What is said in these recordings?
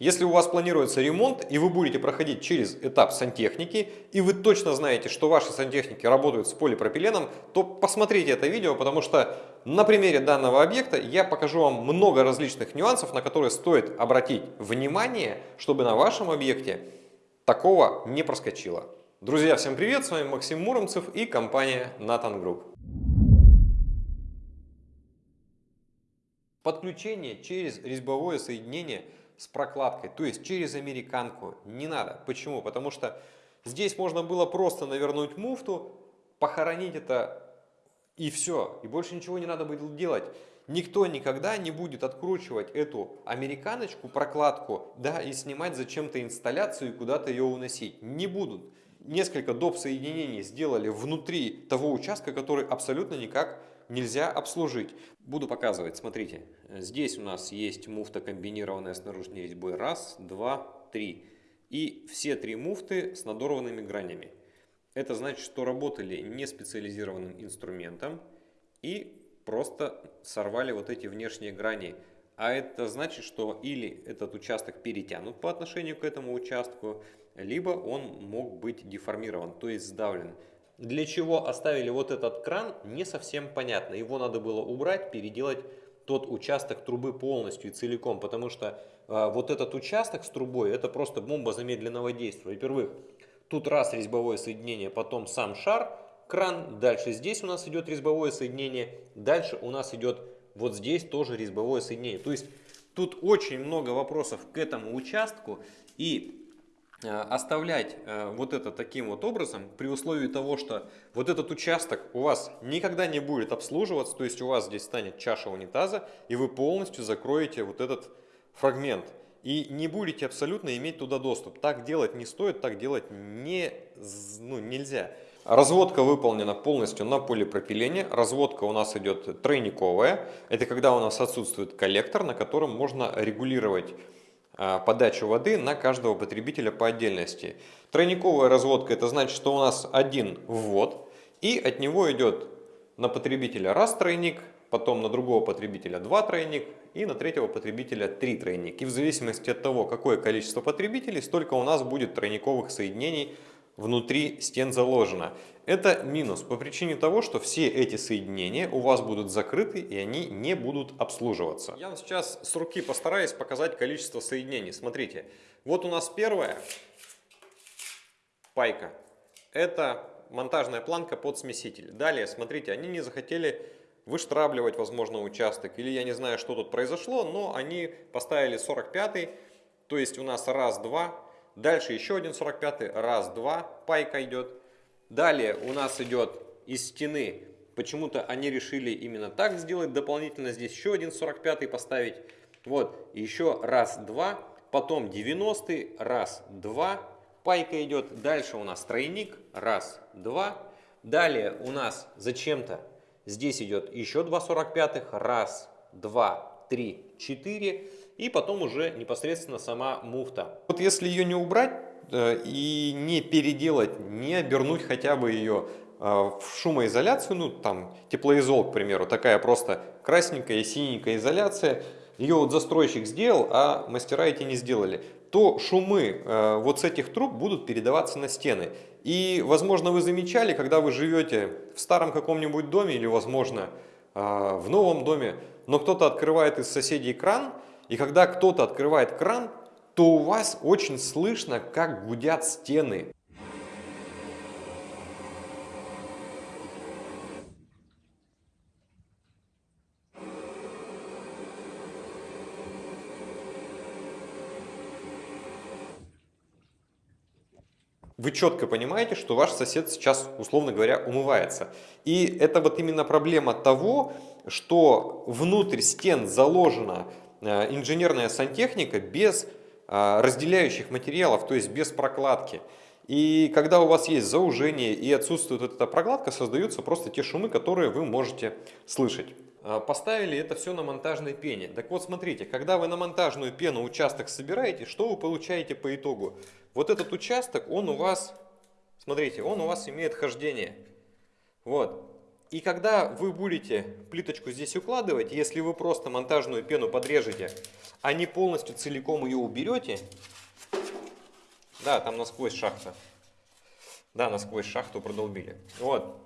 Если у вас планируется ремонт, и вы будете проходить через этап сантехники, и вы точно знаете, что ваши сантехники работают с полипропиленом, то посмотрите это видео, потому что на примере данного объекта я покажу вам много различных нюансов, на которые стоит обратить внимание, чтобы на вашем объекте такого не проскочило. Друзья, всем привет! С вами Максим Муромцев и компания Nathan Group. Подключение через резьбовое соединение – с прокладкой, то есть через американку. Не надо. Почему? Потому что здесь можно было просто навернуть муфту, похоронить это и все. И больше ничего не надо было делать. Никто никогда не будет откручивать эту американочку, прокладку, да, и снимать зачем-то инсталляцию и куда-то ее уносить. Не будут. Несколько доп. соединений сделали внутри того участка, который абсолютно никак нельзя обслужить. Буду показывать, смотрите. Здесь у нас есть муфта комбинированная с наружной резьбой. Раз, два, три. И все три муфты с надорванными гранями. Это значит, что работали не специализированным инструментом и просто сорвали вот эти внешние грани. А это значит, что или этот участок перетянут по отношению к этому участку, либо он мог быть деформирован, то есть сдавлен. Для чего оставили вот этот кран, не совсем понятно. Его надо было убрать, переделать тот участок трубы полностью и целиком, потому что э, вот этот участок с трубой, это просто бомба замедленного действия. Во-первых, тут раз резьбовое соединение, потом сам шар, кран, дальше здесь у нас идет резьбовое соединение, дальше у нас идет вот здесь тоже резьбовое соединение. То есть тут очень много вопросов к этому участку, и оставлять э, вот это таким вот образом, при условии того, что вот этот участок у вас никогда не будет обслуживаться, то есть у вас здесь станет чаша унитаза, и вы полностью закроете вот этот фрагмент. И не будете абсолютно иметь туда доступ. Так делать не стоит, так делать не, ну, нельзя. Разводка выполнена полностью на полипропилене. Разводка у нас идет тройниковая. Это когда у нас отсутствует коллектор, на котором можно регулировать подачу воды на каждого потребителя по отдельности. Тройниковая разводка это значит, что у нас один ввод и от него идет на потребителя раз тройник, потом на другого потребителя два тройник и на третьего потребителя три тройник. И в зависимости от того, какое количество потребителей, столько у нас будет тройниковых соединений внутри стен заложено. Это минус по причине того, что все эти соединения у вас будут закрыты и они не будут обслуживаться. Я сейчас с руки постараюсь показать количество соединений. Смотрите, вот у нас первая пайка. Это монтажная планка под смеситель. Далее, смотрите, они не захотели выштрабливать, возможно, участок. Или я не знаю, что тут произошло, но они поставили 45 то есть у нас раз, два, Дальше еще один 45 раз, два, пайка идет. Далее у нас идет из стены, почему-то они решили именно так сделать, дополнительно здесь еще один 45 поставить. Вот, еще раз, два, потом 90 раз, два, пайка идет. Дальше у нас тройник, раз, два. Далее у нас зачем-то. Здесь идет еще два 45 раз, два, три, четыре и потом уже непосредственно сама муфта. Вот если ее не убрать э, и не переделать, не обернуть хотя бы ее э, в шумоизоляцию, ну там теплоизол, к примеру, такая просто красненькая и синенькая изоляция, ее вот застройщик сделал, а мастера эти не сделали, то шумы э, вот с этих труб будут передаваться на стены. И, возможно, вы замечали, когда вы живете в старом каком-нибудь доме или, возможно, в новом доме, но кто-то открывает из соседей кран, и когда кто-то открывает кран, то у вас очень слышно, как гудят стены. вы четко понимаете, что ваш сосед сейчас, условно говоря, умывается. И это вот именно проблема того, что внутрь стен заложена Э, инженерная сантехника без э, разделяющих материалов, то есть без прокладки. И когда у вас есть заужение и отсутствует эта прокладка, создаются просто те шумы, которые вы можете слышать. Э, поставили это все на монтажной пене. Так вот, смотрите, когда вы на монтажную пену участок собираете, что вы получаете по итогу? Вот этот участок, он у вас, смотрите, он у вас имеет хождение. Вот. И когда вы будете плиточку здесь укладывать, если вы просто монтажную пену подрежете, а не полностью целиком ее уберете, да, там насквозь шахта, да, насквозь шахту продолбили, вот,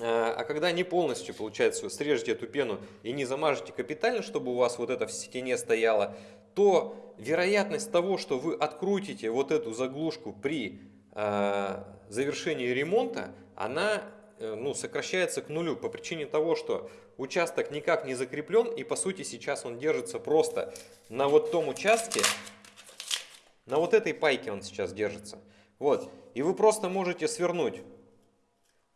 а, а когда не полностью, получается, срежете эту пену и не замажете капитально, чтобы у вас вот это в стене стояло, то вероятность того, что вы открутите вот эту заглушку при э, завершении ремонта, она э, ну, сокращается к нулю по причине того, что участок никак не закреплен и по сути сейчас он держится просто на вот том участке, на вот этой пайке он сейчас держится. Вот. И вы просто можете свернуть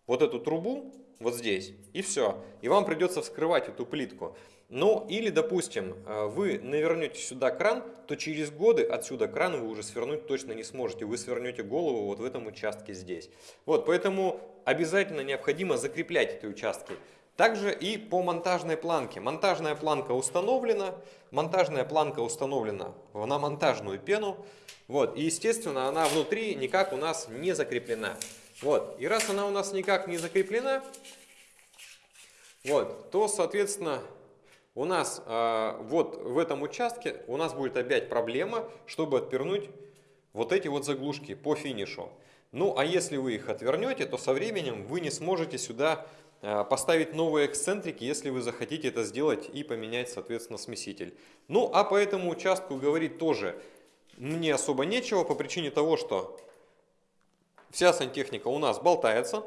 вот эту трубу вот здесь, и все. И вам придется вскрывать эту плитку. Ну, или, допустим, э, вы навернете сюда кран, то через годы отсюда кран вы уже свернуть точно не сможете. Вы свернете голову вот в этом участке здесь. Вот, поэтому обязательно необходимо закреплять эти участки. Также и по монтажной планке. Монтажная планка установлена, монтажная планка установлена на монтажную пену. Вот, и естественно она внутри никак у нас не закреплена. Вот. И раз она у нас никак не закреплена, вот, то, соответственно, у нас э, вот в этом участке у нас будет опять проблема, чтобы отвернуть вот эти вот заглушки по финишу. Ну, а если вы их отвернете, то со временем вы не сможете сюда э, поставить новые эксцентрики, если вы захотите это сделать и поменять, соответственно, смеситель. Ну, а по этому участку говорить тоже мне особо нечего по причине того, что Вся сантехника у нас болтается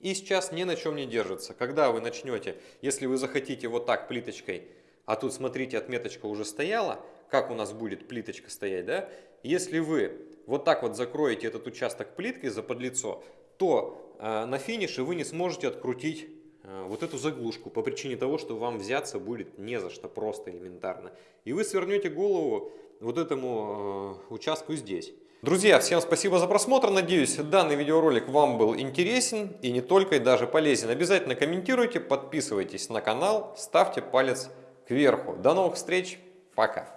и сейчас ни на чем не держится. Когда вы начнете, если вы захотите вот так плиточкой, а тут смотрите, отметочка уже стояла, как у нас будет плиточка стоять, да? Если вы вот так вот закроете этот участок плиткой за подлицо, то э, на финише вы не сможете открутить э, вот эту заглушку по причине того, что вам взяться будет не за что, просто элементарно. И вы свернете голову вот этому э, участку здесь. Друзья, всем спасибо за просмотр. Надеюсь, данный видеоролик вам был интересен и не только, и даже полезен. Обязательно комментируйте, подписывайтесь на канал, ставьте палец кверху. До новых встреч, пока!